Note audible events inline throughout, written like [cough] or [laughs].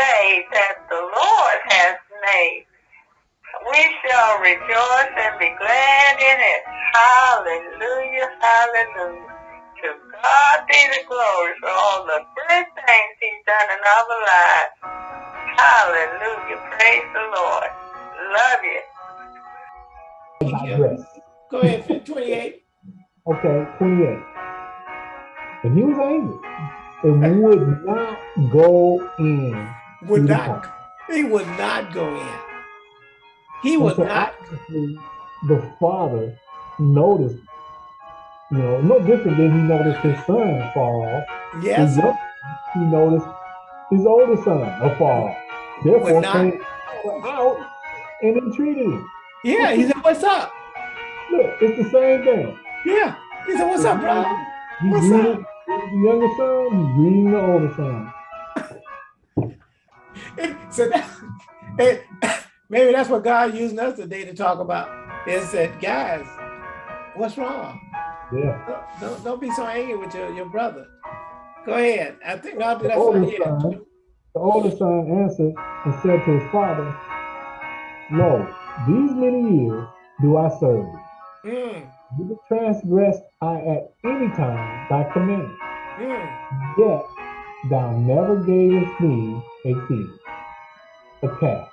day that the Lord has made. We shall rejoice and be glad in it. Hallelujah, hallelujah. To God be the glory for all the good things he's done in our lives. Hallelujah, praise the Lord. Love you. digress. Go ahead, 28. Okay, 28. And he was angry and would not go in. Would not, he would not go in. He And would so not, the father noticed, you know, no different than he noticed his son fall off. yes, young, he noticed his older son afar off. Therefore, not- came out and entreated him. yeah, he said, what's up? Look, it's the same thing. Yeah, he said, what's up, bro? What's greeting the younger son, he's greeting the older son. So that, [laughs] [laughs] maybe that's what God using us today to talk about is that, guys, what's wrong? Yeah. Don't, don't, don't be so angry with your, your brother. Go ahead. I think that's older what yeah. son, the older son answered and said to his father, Lo, these many years do I serve thee. Mm, Neither transgressed I at any time thy commandment. mm. Yet thou never gavest me a kid, a calf,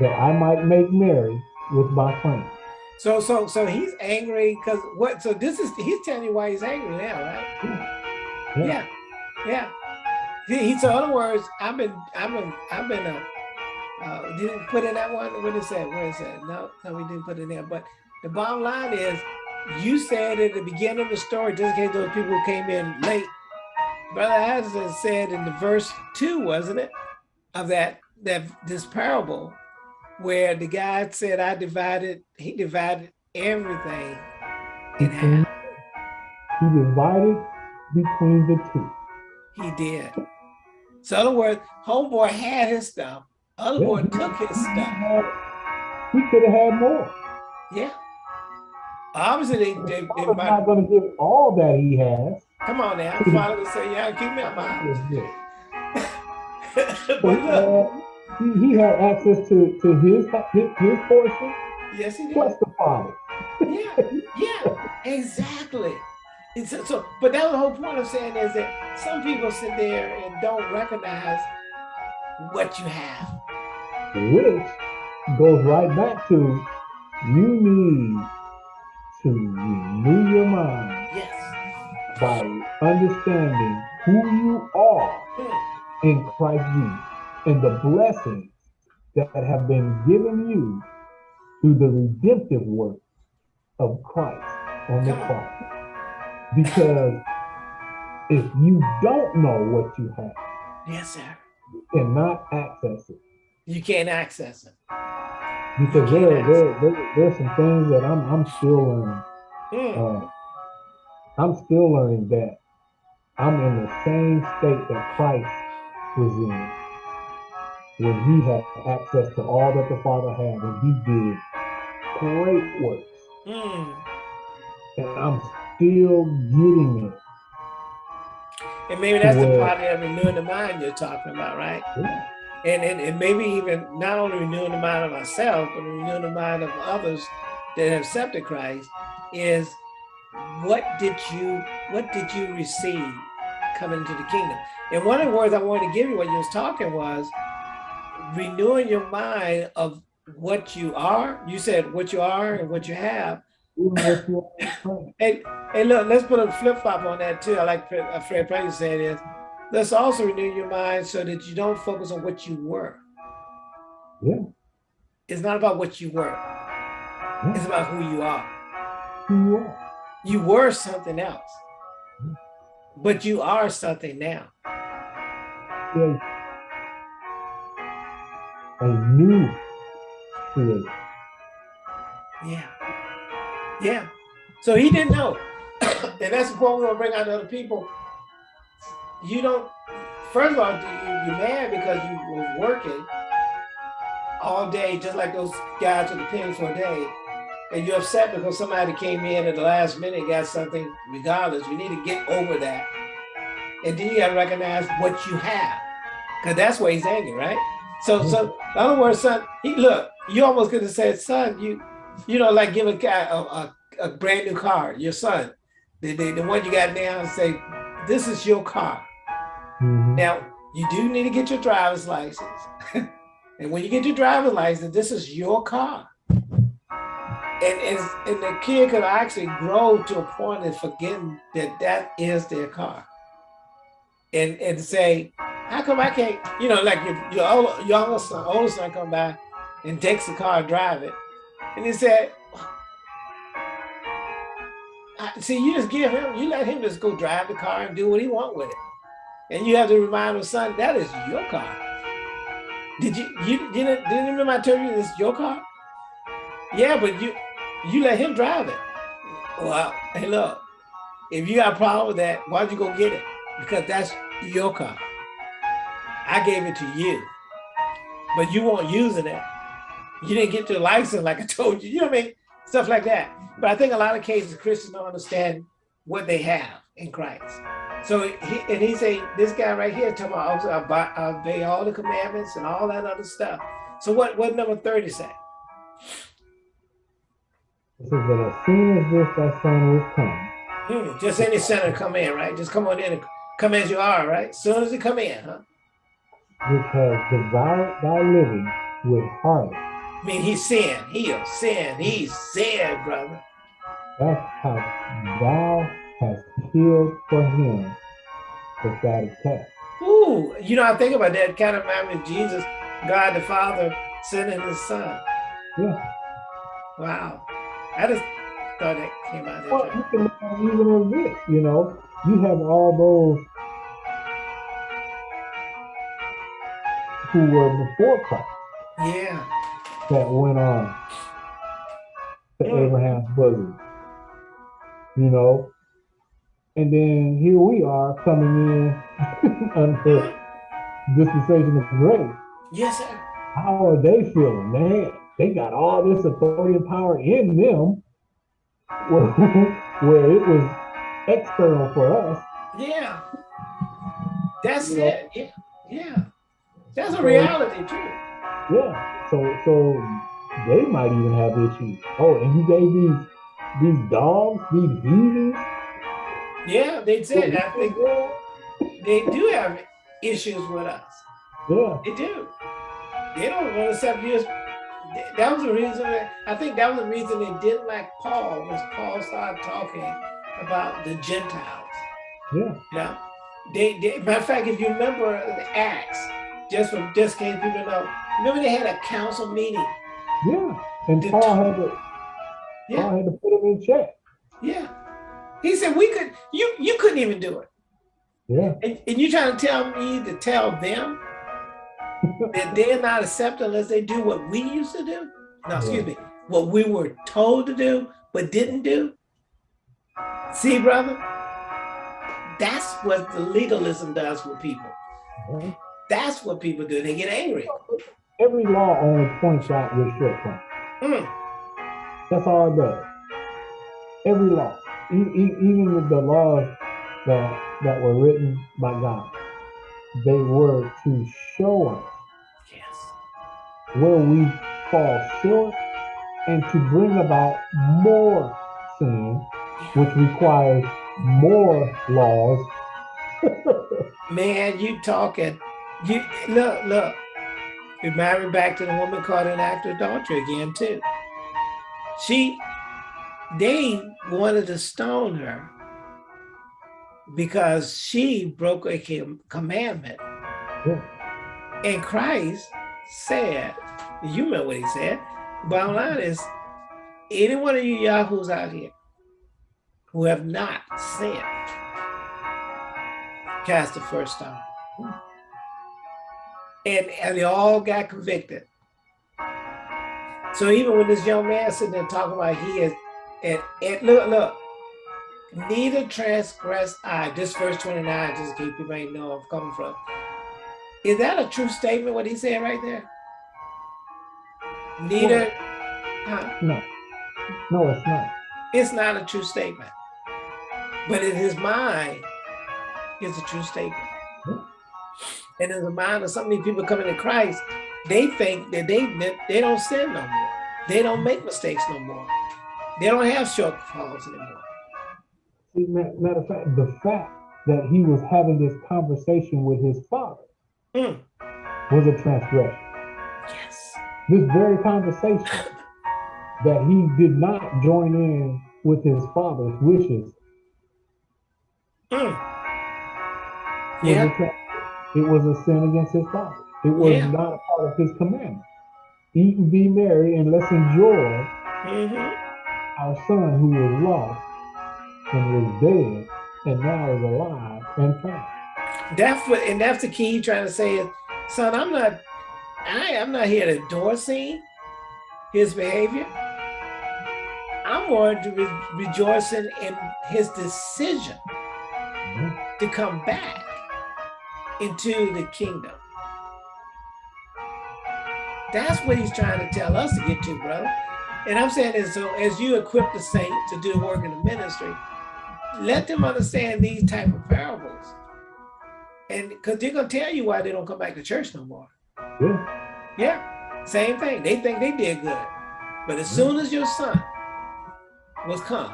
that I might make merry with my friends. So, so, so he's angry because what? So this is he's telling you why he's angry now, right? Yeah. Yeah, yeah. He, he so in other words, I've been, I've been, I've been. Uh, uh, didn't put in that one. What is that? Where is that? No, no, we didn't put it in there. But the bottom line is, you said at the beginning of the story, just in case those people who came in late. Brother Addison said in the verse two, wasn't it, of that that this parable, where the guy said, "I divided." He divided everything in half. He divided between the two. He did. So in other words, homeboy had his stuff. Other Yeah, boy took his He stuff. had- He could have had more. Yeah. Obviously, they, they, they might, not going to give all that he has. come on now. [laughs] Father would say, yeah, keep me out my house. [laughs] But look, had, he, he had access to, to his, his his portion yes, he did. plus the father. Yeah, yeah, exactly. It's, so, so, but that was the whole point of saying is that some people sit there and don't recognize what you have. which goes right back to you need to renew your mind Yes. by understanding who you are Hmm. in Christ Jesus and the blessings that have been given you through the redemptive work of Christ on the cross. Because if you don't know what you have, Yes, sir. you cannot access it. You can't access it. Because there, there, there, there's some things that I'm, I'm still learning. Hmm. Uh, I'm still learning that I'm in the same state that Christ was in when he had access to all that the Father had, and he did great works. Hmm. And I'm still getting it. And maybe that's the part of renewing the mind you're talking about, right? Yeah. And, and, and maybe even not only renewing the mind of myself, but renewing the mind of others that have accepted Christ is what did you what did you receive coming into the kingdom? And one of the words I wanted to give you when you was talking was renewing your mind of what you are. You said what you are and what you have. Even if you're in Christ. Hey, hey, look, let's put a flip flop on that too. I like Fred, uh, Fred Price said is, let's also renew your mind so that you don't focus on what you were. Yeah. It's not about what you were. It's about who you are. who you are. You were something else, but you are something now. Yeah. A new creation. Yeah. Yeah. So he didn't know. [coughs] and that's the point we want to bring out to other people. You don't, first of all, you, you- you're mad because you were working all day, just like those guys with the pen for a day. And you're upset because somebody came in at the last minute, and got something, regardless. We need to get over that. And then you got to recognize what you have Because that's where he's angry, right? So, so in other words, son, he look, you almost could have said, son, you, you know, like give a guy a, a, a brand new car, your son, the, the, the one you got now, and say, this is your car. Mhm. Now, you do need to get your driver's license. [laughs] and when you get your driver's license, this is your car. And, and, and the kid could actually grow to a point of forgetting that that is their car. And, and say, how come I can't, you know, like your, your ol- younger son, older son come by and takes the car and drive it. And he said, see, you just give him, you let him just go drive the car and do what he want with it. And you have to remind him, son, that is your car. Did you you didn't didn't remember I told you this is your car? Yeah, but you you let him drive it. Well, hey look, if you got a problem with that, why'd you go get it? Because that's your car. I gave it to you, but you weren't using it. You didn't get your license like I [laughs] told you. You know what I mean? Stuff like that. But I think a lot of cases Christians don't understand what they have in Christ. So he and he say this guy right here talking about also obey all the commandments and all that other stuff. So what what number 30 say? It says that as soon as this thy son was come, Hmm, just any sinner come in, right? Just come on in and come as you are, right? Soon as you come in, huh? Which has devoured thy living with harlot, I mean, he's sinned, he'll sin, He's sinned, brother. that's how thou hast killed for him the fatted calf. Ooh, you know, I think about that kind of me of Jesus, God the Father sending his son. Yeah. Wow. I just thought that came out of Well, you can look at it even this, you know, you have all those who were before Christ Yeah. that went on to Mm. Abraham's bosom, you know, and then here we are coming in [laughs] under dispensation of grace. Yes, sir. How are they feeling? Man, they got all this authority and power in them [laughs] where, where it was external for us. Yeah. That's You know? it. Yeah. Yeah. That's a reality too. Yeah. So so they might even have issues. Oh, and you gave these these dogs, these heathens. Yeah, they said I think they do have issues with us. Yeah. They do. They don't want to accept you. That was the reason. That, I think that was the reason they didn't like Paul was Paul started talking about the Gentiles. Yeah. You know, they, they matter of fact, if you remember the Acts, just from just case people know, remember they had a council meeting. Yeah. And Paul had to Yeah. Paul had to put them in check. Yeah. He said we could. You you couldn't even do it. Yeah. And, and you trying to tell me to tell them [laughs] that they're not accepted unless they do what we used to do? No, excuse me, what we were told to do but didn't do? See, brother? That's what the legalism does with people. Yeah. That's what people do. They get angry. Every law only points out your shortcomings. Mm, That's all it does. Every law, e- e- even with the laws that that were written by God, they were to show us yes. where we fall short and to bring about more sin, which requires more laws. [laughs] Man, you talking. You look, look. Remind me back to the woman caught in act of adultery again, too. She they wanted to stone her because she broke a commandment. Yeah. And Christ said, you know what he said. Bottom line is, any one of you yahoos out here who have not sinned, cast the first stone. Hmm. And, and they all got convicted. So even when this young man sitting there talking about he is, and, and look, look, neither transgress I, this verse 29, just keep case people ain't know where I'm coming from. Is that a true statement, what he said right there? Neither, huh? No, no, it's not. It's not a true statement. But in his mind, it's a true statement. And in the mind of so many people coming to Christ, they think that they they don't sin no more. They don't make mistakes no more. They don't have shortfalls anymore. See, matter of fact, the fact that he was having this conversation with his father Mm. was a transgression. Yes. This very conversation [laughs] that he did not join in with his father's wishes Mm. Yeah. It was a sin against his father. It was Yeah. not a part of his commandment. Eat and be merry and let's enjoy hmm our son who was lost and was dead and now is alive and found. That's what, and that's the key he's trying to say is, son, I'm not, I am not here to endorsing his behavior. I'm more to re rejoicing in his decision Mhm. to come back into the kingdom. That's what he's trying to tell us to get to, brother. And I'm saying is so as you equip the saint to do the work in the ministry, let them understand these type of parables. And because they're gonna tell you why they don't come back to church no more. Yeah. Yeah, same thing. They think they did good. But as soon as your son was come,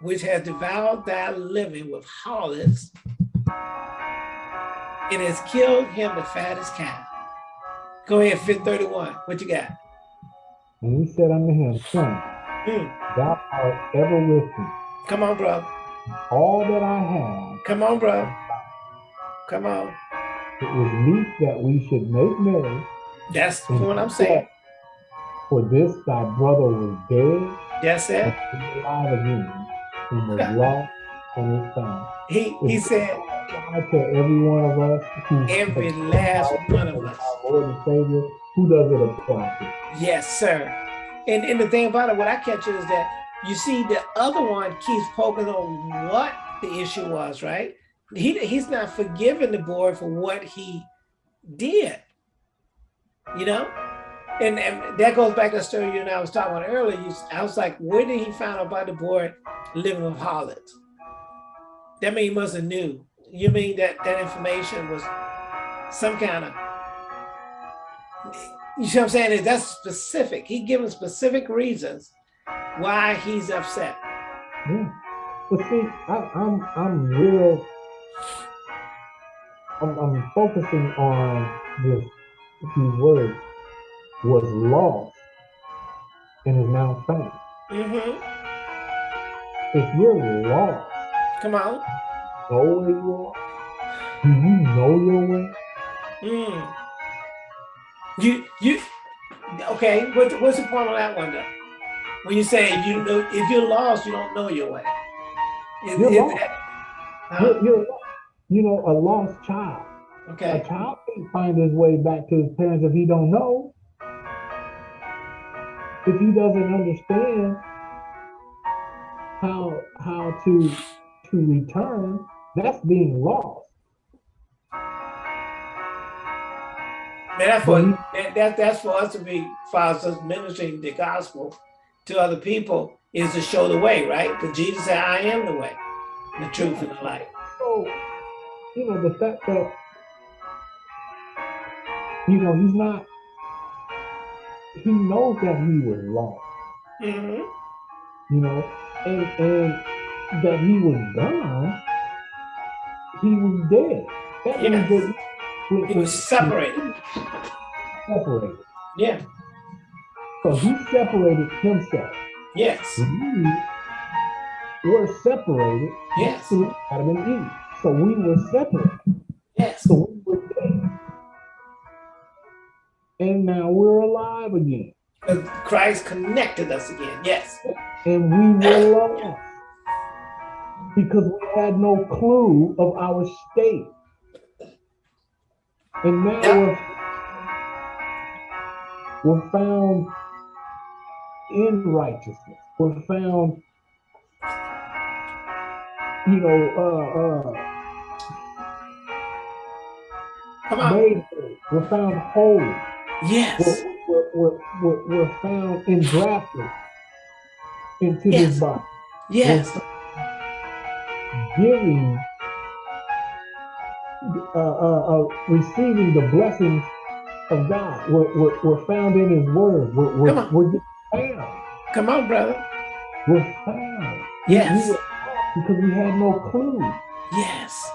which has devoured thy living with harlots, it has killed him the fattest cow. Go ahead, fit 31. What you got? And he said unto him, Son, Hmm. thou art ever with me. Come on, bro. All that I have, Come on, bro. Come on. it was meet that we should make merry. That's the point I'm saying. For this thy brother was dead That's and it. is alive again, and was [laughs] lost and is found. He he said, apply to every one of us every last one of us. our Lord and Savior, who does it apply to? Yes, sir. And and the thing about it, what I catch is that you see the other one keeps poking on what the issue was, right? He he's not forgiving the boy for what he did. You know? And, and that goes back to the story you and I was talking about earlier. You, I was like, where did he find out about the boy living with harlots? That mean he must have knew. You mean that that information was some kind of you see what I'm saying? Is that's specific. He given specific reasons why he's upset. Yeah. But see, I, I'm I'm real. I'm, I'm focusing on this few words. Was lost and is now found. Mm -hmm. If you're lost, Come on. Know where you are. Do you know your way? Mm. You you okay? What, what's the point of that one though? When you say you know if you're lost, you don't know your way. Is- You're is lost. that- huh? You're, you're, you know, a lost child. Okay. A child can't find his way back to his parents if he don't know. If he doesn't understand how how to to return, that's being lost. That's for that, that that's for us to be us ministering the gospel to other people is to show the way, right? Because Jesus said, "I am the way, the truth, and the light." So, you know, the fact that you know he's not he knows that he was lost, hmm you know, and and that he was gone, he was dead. That Yes. means that He was separated. separated. Yeah. So he separated himself. Yes. We were separated Yes. through Adam and Eve. So we were separated. Yes. So we were dead. And now we're alive again. Christ connected us again. Yes. And we were [coughs] lost. Because we had no clue of our state. And now Yeah. we're, we're found in righteousness. We're found, you know, uh, uh, made. We're found holy. Yes. We're, we're, we're, we're found engrafted into Yes. this body. Yes. Giving uh, uh, uh, receiving the blessings of God. We're, we're, we're found in His Word. We're, Come we're, on. we're found. Come on, brother. We're found. Yes. We were because we had no clue. Yes.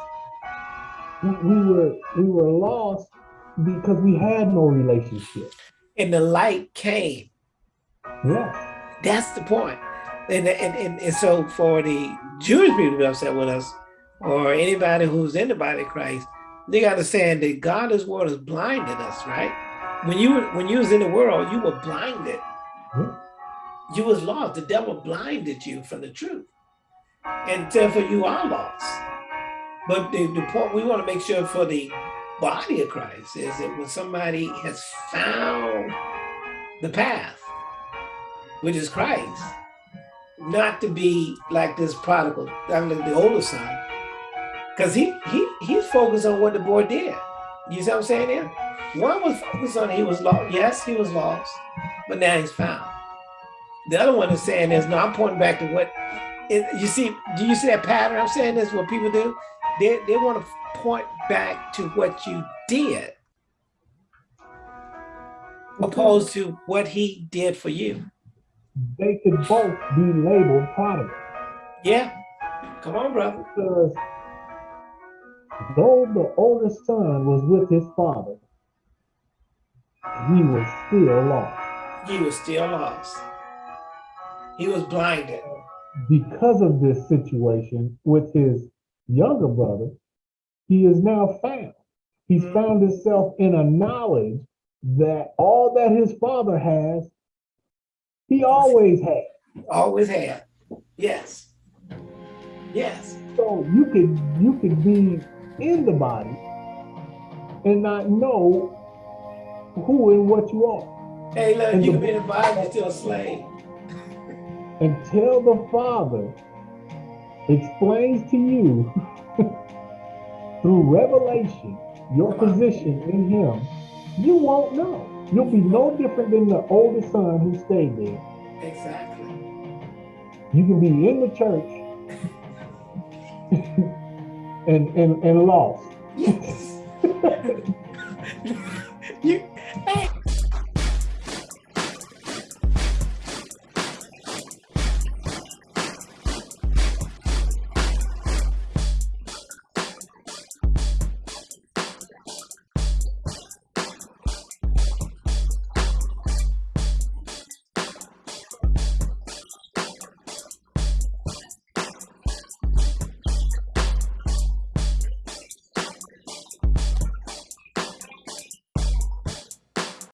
We, we were we were lost because we had no relationship. And the light came. Yes. That's the point. And, and, and, and so for the Jewish people to be upset with us, or anybody who's in the body of Christ, they got to understand that God is what has blinded us, right? When you when you was in the world, you were blinded. Mhm. You was lost. The devil blinded you from the truth. And therefore you are lost. But the, the point we want to make sure for the body of Christ is that when somebody has found the path, which is Christ, not to be like this prodigal, mean, the older son, because he he he's focused on what the boy did. You see what I'm saying there? One was focused on he was lost. Yes, he was lost, but now he's found. The other one is saying is no, I'm pointing back to what it, you see. Do you see that pattern? I'm saying this is what people do. They they want to point back to what you did, opposed to what he did for you. They could both be labeled prodigal Yeah, come on, brother. because though the oldest son was with his father, he was still lost. He was still lost. He was blinded. Because of this situation with his younger brother, he is now found. He's Mhm. found himself in a knowledge that all that his father has, he always had. Always had. Yes. Yes. So you could you could be in the body and not know who and what you are Hey, look, And you can be in the Bible, you're still a slave. [laughs] until the Father explains to you [laughs] through revelation your Come on. position in Him. You won't know. You'll be no different than the older son who stayed there. Exactly. You can be in the church [laughs] and, and, and lost. Yes. [laughs]